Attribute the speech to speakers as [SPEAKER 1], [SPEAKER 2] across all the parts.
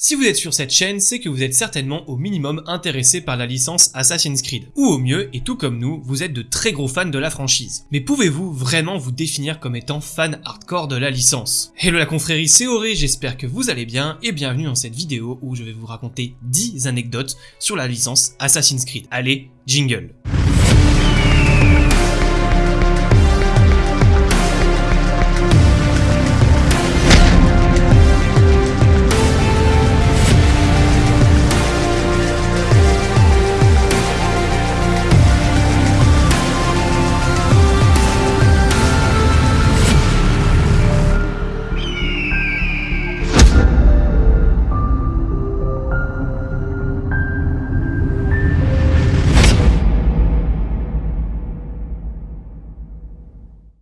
[SPEAKER 1] Si vous êtes sur cette chaîne, c'est que vous êtes certainement au minimum intéressé par la licence Assassin's Creed. Ou au mieux, et tout comme nous, vous êtes de très gros fans de la franchise. Mais pouvez-vous vraiment vous définir comme étant fan hardcore de la licence? Hello la confrérie, c'est Auré, j'espère que vous allez bien et bienvenue dans cette vidéo où je vais vous raconter 10 anecdotes sur la licence Assassin's Creed. Allez, jingle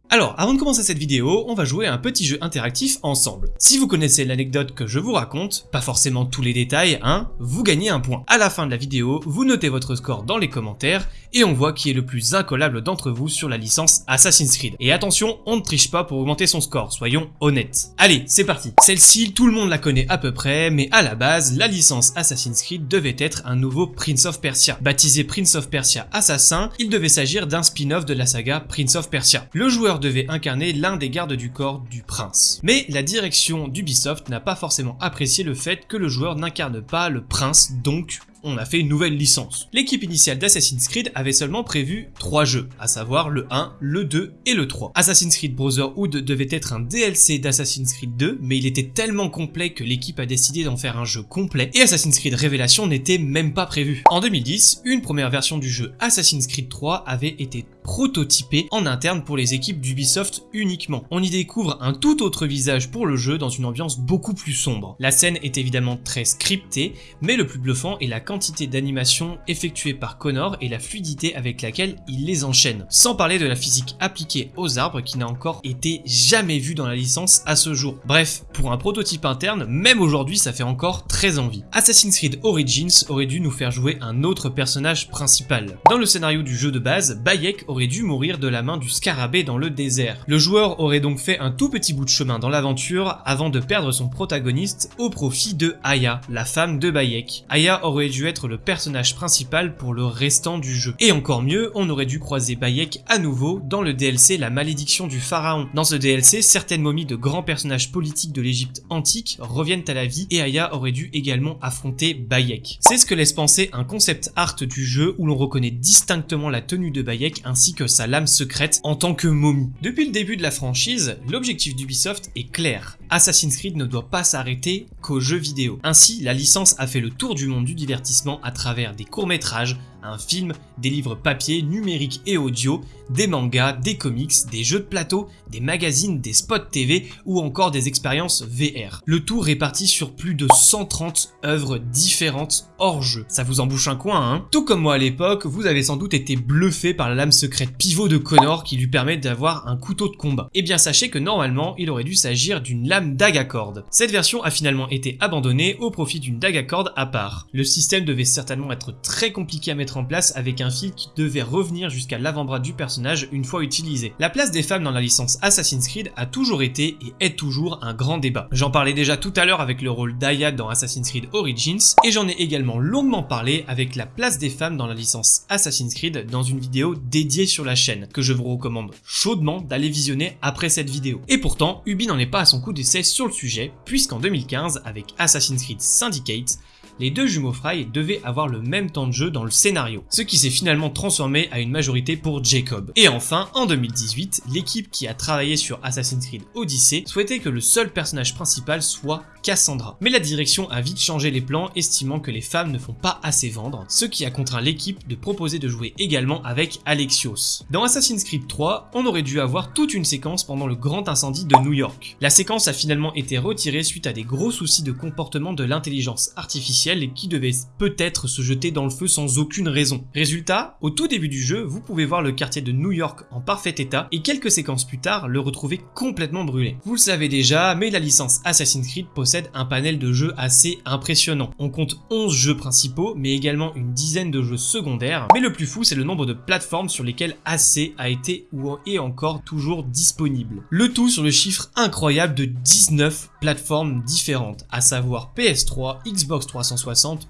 [SPEAKER 1] Alors, avant de commencer cette vidéo, on va jouer un petit jeu interactif ensemble. Si vous connaissez l'anecdote que je vous raconte, pas forcément tous les détails, hein, vous gagnez un point. À la fin de la vidéo, vous notez votre score dans les commentaires, et on voit qui est le plus incollable d'entre vous sur la licence Assassin's Creed. Et attention, on ne triche pas pour augmenter son score, soyons honnêtes. Allez, c'est parti. Celle-ci, tout le monde la connaît à peu près, mais à la base, la licence Assassin's Creed devait être un nouveau Prince of Persia. Baptisé Prince of Persia Assassin, il devait s'agir d'un spin-off de la saga Prince of Persia. Le joueur devait incarner l'un des gardes du corps du prince. Mais la direction d'Ubisoft n'a pas forcément apprécié le fait que le joueur n'incarne pas le prince, donc on a fait une nouvelle licence. L'équipe initiale d'Assassin's Creed avait seulement prévu 3 jeux, à savoir le 1, le 2 et le 3. Assassin's Creed Brotherhood devait être un DLC d'Assassin's Creed 2, mais il était tellement complet que l'équipe a décidé d'en faire un jeu complet, et Assassin's Creed Révélation n'était même pas prévu. En 2010, une première version du jeu Assassin's Creed 3 avait été prototypée en interne pour les équipes d'Ubisoft uniquement. On y découvre un tout autre visage pour le jeu dans une ambiance beaucoup plus sombre. La scène est évidemment très scriptée, mais le plus bluffant est la quantité d'animation effectuée par Connor et la fluidité avec laquelle il les enchaîne. Sans parler de la physique appliquée aux arbres qui n'a encore été jamais vue dans la licence à ce jour. Bref, pour un prototype interne, même aujourd'hui ça fait encore très envie. Assassin's Creed Origins aurait dû nous faire jouer un autre personnage principal. Dans le scénario du jeu de base, Bayek aurait dû mourir de la main du scarabée dans le désert. Le joueur aurait donc fait un tout petit bout de chemin dans l'aventure avant de perdre son protagoniste au profit de Aya, la femme de Bayek. Aya aurait dû être le personnage principal pour le restant du jeu. Et encore mieux, on aurait dû croiser Bayek à nouveau dans le DLC La malédiction du pharaon. Dans ce DLC, certaines momies de grands personnages politiques de l'Égypte antique reviennent à la vie et Aya aurait dû également affronter Bayek. C'est ce que laisse penser un concept art du jeu où l'on reconnaît distinctement la tenue de Bayek ainsi que sa lame secrète en tant que momie. Depuis le début de la franchise, l'objectif d'Ubisoft est clair. Assassin's Creed ne doit pas s'arrêter qu'aux jeux vidéo. Ainsi, la licence a fait le tour du monde du divertissement à travers des courts-métrages, un film, des livres papier, numériques et audio, des mangas, des comics, des jeux de plateau, des magazines, des spots TV ou encore des expériences VR. Le tout réparti sur plus de 130 œuvres différentes hors jeu. Ça vous embouche un coin, hein? Tout comme moi à l'époque, vous avez sans doute été bluffé par la lame secrète pivot de Connor qui lui permet d'avoir un couteau de combat. Eh bien sachez que normalement, il aurait dû s'agir d'une lame dague à. Cette version a finalement été abandonnée au profit d'une dague à à part. Le système devait certainement être très compliqué à mettre place avec un fil qui devait revenir jusqu'à l'avant-bras du personnage une fois utilisé. La place des femmes dans la licence Assassin's Creed a toujours été et est toujours un grand débat. J'en parlais déjà tout à l'heure avec le rôle d'Aya dans Assassin's Creed Origins et j'en ai également longuement parlé avec la place des femmes dans la licence Assassin's Creed dans une vidéo dédiée sur la chaîne que je vous recommande chaudement d'aller visionner après cette vidéo. Et pourtant, Ubi n'en est pas à son coup d'essai sur le sujet puisqu'en 2015 avec Assassin's Creed Syndicate, les deux jumeaux Fry devaient avoir le même temps de jeu dans le scénario, ce qui s'est finalement transformé à une majorité pour Jacob. Et enfin, en 2018, l'équipe qui a travaillé sur Assassin's Creed Odyssey souhaitait que le seul personnage principal soit Cassandra. Mais la direction a vite changé les plans, estimant que les femmes ne font pas assez vendre, ce qui a contraint l'équipe de proposer de jouer également avec Alexios. Dans Assassin's Creed 3, on aurait dû avoir toute une séquence pendant le grand incendie de New York. La séquence a finalement été retirée suite à des gros soucis de comportement de l'intelligence artificielle et qui devait peut-être se jeter dans le feu sans aucune raison. Résultat, au tout début du jeu, vous pouvez voir le quartier de New York en parfait état et quelques séquences plus tard le retrouver complètement brûlé. Vous le savez déjà, mais la licence Assassin's Creed possède un panel de jeux assez impressionnant. On compte 11 jeux principaux, mais également une dizaine de jeux secondaires, mais le plus fou c'est le nombre de plateformes sur lesquelles AC a été ou est encore toujours disponible. Le tout sur le chiffre incroyable de 19 plateformes différentes, à savoir PS3, Xbox 360,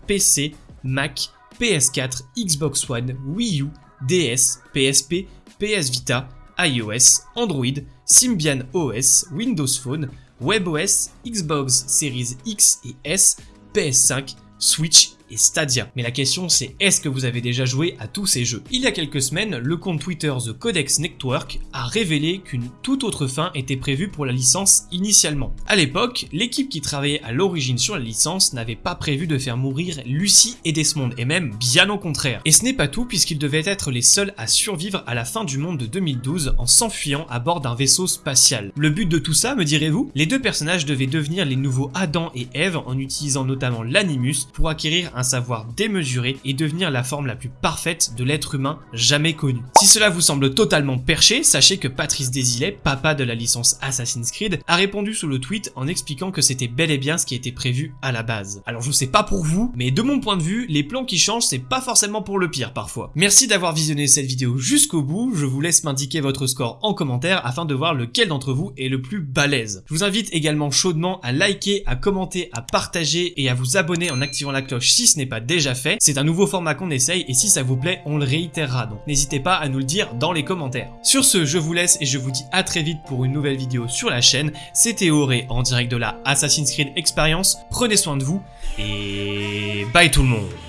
[SPEAKER 1] PC, Mac, PS4, Xbox One, Wii U, DS, PSP, PS Vita, iOS, Android, Symbian OS, Windows Phone, WebOS, Xbox Series X et S, PS5, Switch et Stadia. Mais la question c'est est-ce que vous avez déjà joué à tous ces jeux? Il y a quelques semaines, le compte Twitter The Codex Network a révélé qu'une toute autre fin était prévue pour la licence initialement. À l'époque, l'équipe qui travaillait à l'origine sur la licence n'avait pas prévu de faire mourir Lucy et Desmond, et même bien au contraire. Et ce n'est pas tout puisqu'ils devaient être les seuls à survivre à la fin du monde de 2012 en s'enfuyant à bord d'un vaisseau spatial. Le but de tout ça, me direz-vous? Les deux personnages devaient devenir les nouveaux Adam et Eve en utilisant notamment l'animus pour acquérir un savoir démesuré et devenir la forme la plus parfaite de l'être humain jamais connu. Si cela vous semble totalement perché, sachez que Patrice Desilets, papa de la licence Assassin's Creed, a répondu sous le tweet en expliquant que c'était bel et bien ce qui était prévu à la base. Alors je sais pas pour vous, mais de mon point de vue, les plans qui changent c'est pas forcément pour le pire parfois. Merci d'avoir visionné cette vidéo jusqu'au bout, je vous laisse m'indiquer votre score en commentaire afin de voir lequel d'entre vous est le plus balèze. Je vous invite également chaudement à liker, à commenter, à partager et à vous abonner en activant la cloche ce n'est pas déjà fait. C'est un nouveau format qu'on essaye et si ça vous plaît, on le réitérera. Donc n'hésitez pas à nous le dire dans les commentaires. Sur ce, je vous laisse et je vous dis à très vite pour une nouvelle vidéo sur la chaîne. C'était Auré en direct de la Assassin's Creed Experience. Prenez soin de vous et bye tout le monde